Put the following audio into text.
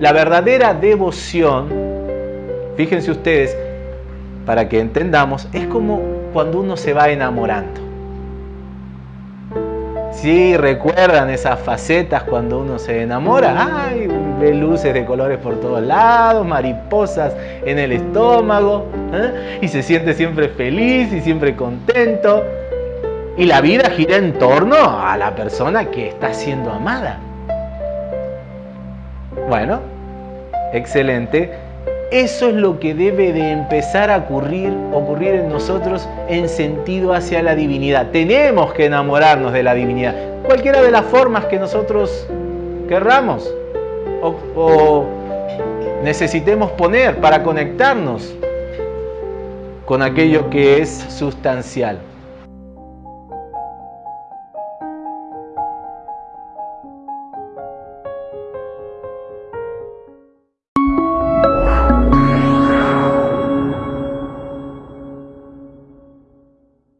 La verdadera devoción, fíjense ustedes, para que entendamos, es como cuando uno se va enamorando. Si recuerdan esas facetas cuando uno se enamora, ¡ay! Ve luces de colores por todos lados, mariposas en el estómago, ¿eh? y se siente siempre feliz y siempre contento. Y la vida gira en torno a la persona que está siendo amada. Bueno, excelente. Eso es lo que debe de empezar a ocurrir, ocurrir en nosotros en sentido hacia la divinidad. Tenemos que enamorarnos de la divinidad, cualquiera de las formas que nosotros querramos o, o necesitemos poner para conectarnos con aquello que es sustancial.